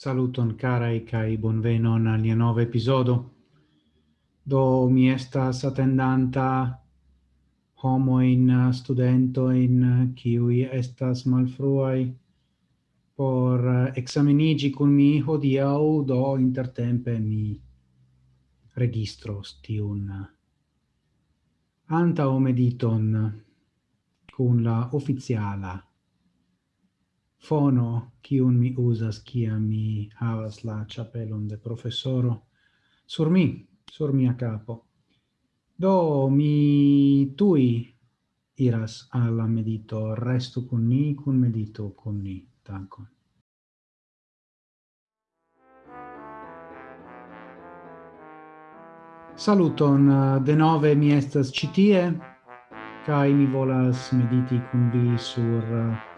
Saluton carai kai bonvenon al nia nova episodo. Do mi estas attendanta homo in studento in qui estas malfruai por examinigi con mi hodiau do intertempe mi registros tiun anta mediton con la ufficiala fono un mi usas kiam mi havas la chapelon de professoro sur mi, sur mia capo. Do mi tui iras alla medito, restu con ni, con medito con ni. Dankon. Saluton, de nove mi estas citie, kai mi volas mediti con vi sur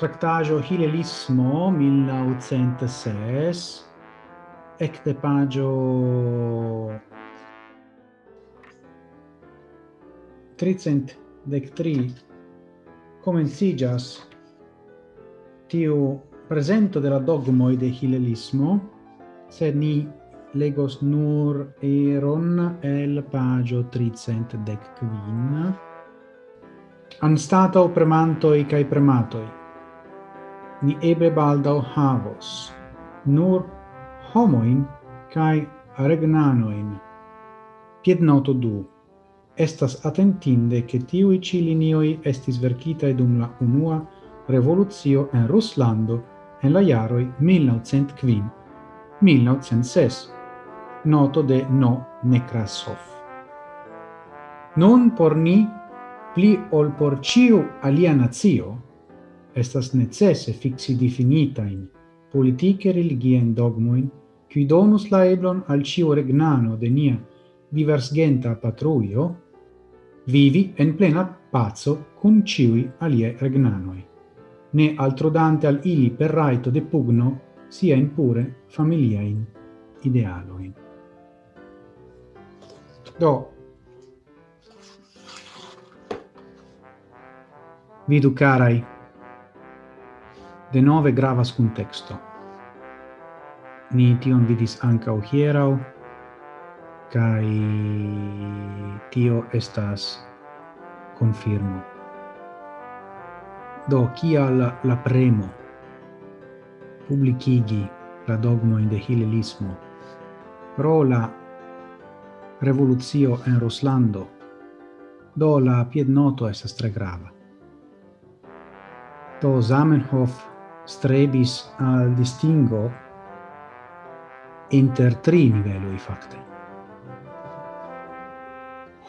tractajo Hilelismo 1906 ecte pagio tricent dec tri comencigas tiu presento de la dogmoi de Hilelismo, sed ni legos nur eron el pagio tricent dec quin, anstatau premantoi cae prematoi ni ebe baldau havos nur homoin kai regnanoin. Piednoto du. Estas atentinde che tiui ci linioi estis verkitae dum la unua revolucio en Ruslando en la jaroi 1905-1906. Noto de No Nekrasov. Non por ni, pli ol por ciu alia nazio, estas necesse fixi definita in politike religien dogmoin, qui donus la eblon al cio regnano de nia diversgenta patruio, vivi en plena pazzo cum ciui alie regnanoi, ne altro dante al ili per raito de pugno sia in pure familiain idealoin. Do, vidu carai, De nove gravas contexto. Ni tion vidis anca hierau, kai tio estas confirmo. Do, kial la premo publicigi la dogmoin de hilelismo pro la revoluzio en Ruslando, do la piednoto estas tre grava. Do Zamenhof strebis al distingo inter tri niveloi facte.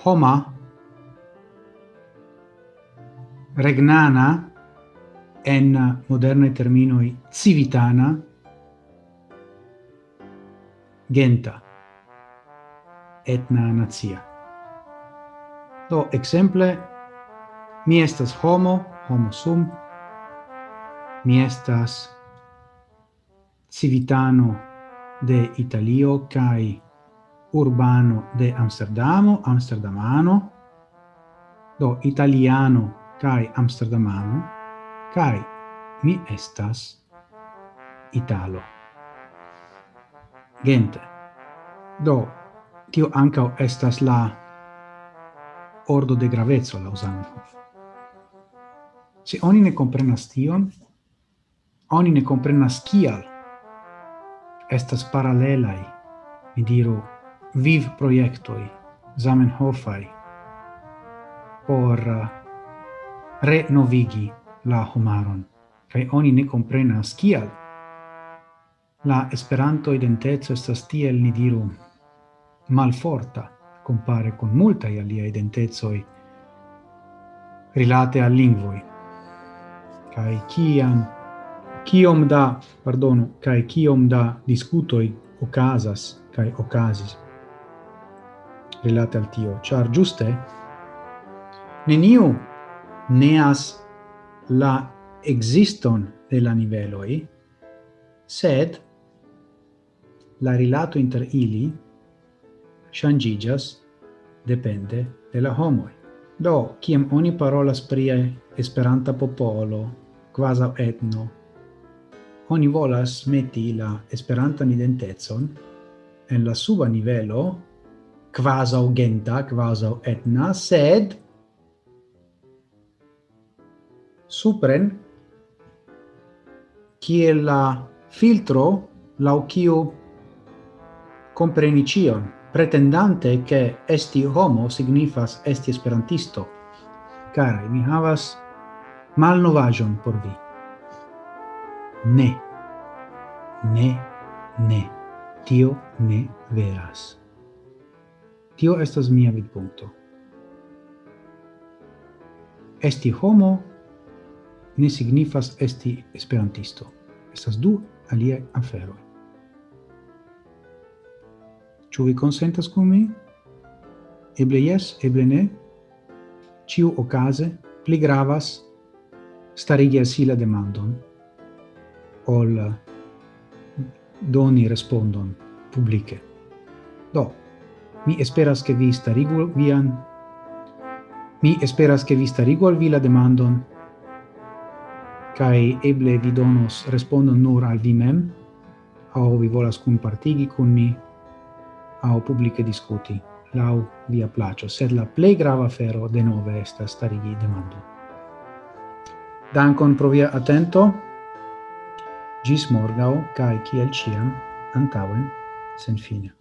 Homa regnana en moderne terminoi civitana genta etna nazia. Do exemple mi estas homo, homo sum, Mi estas civitano de Italio kai urbano de Amsterdamo, amsterdamano, do italiano kai amsterdamano, kai mi estas italo. Gente. Do, tio ancao estas la ordo de gravezzo la usanza. Se oni ne comprenas tion, oni ne comprenas kial estas paralelai, mi diru, viv proiectoi, Zamenhofai, por uh, renovigi la homaron, kai oni ne comprenas kial. La esperanto identezo estas tiel, ni diru, malforta, compare con multa alia identezoi rilate al lingvoi. Kai kiam kiom da, pardonu kai kiom da discutoi ocasas kai ocasis relate al tio, char giuste neniu neas la existon de la niveloi, sed la rilato inter ili shangigas depende de la homoi. Do, kiam oni parolas prie esperanta popolo, quasi etno, oni volas meti la esperantan identezon en la suba nivelo, quasi genta, quasi etna, sed supren kiel la filtro la kiu comprenicion pretendante che esti homo signifas esti esperantisto. Carai, mi havas malnovajon por vi ne. Ne, ne. Tio ne veras. Tio estas mia vidpunto. Esti homo ne signifas esti esperantisto. Estas du alia afero Ĉu vi konsentas kun mi? Eble jes, eble ne. Ĉiu okaze pli gravas starigi al si la demandon ol doni respondon publice. Do, mi esperas che vi starigu vian mi esperas che vi starigu al vi la demandon kai eble vi donos respondon nur al vi mem au vi volas compartigi con mi au publice discuti lau via placio sed la plei grava fero de nove estas starigi demando Dankon pro via atento. Gis morgau, cae ciel ciam, antauen, sen fine.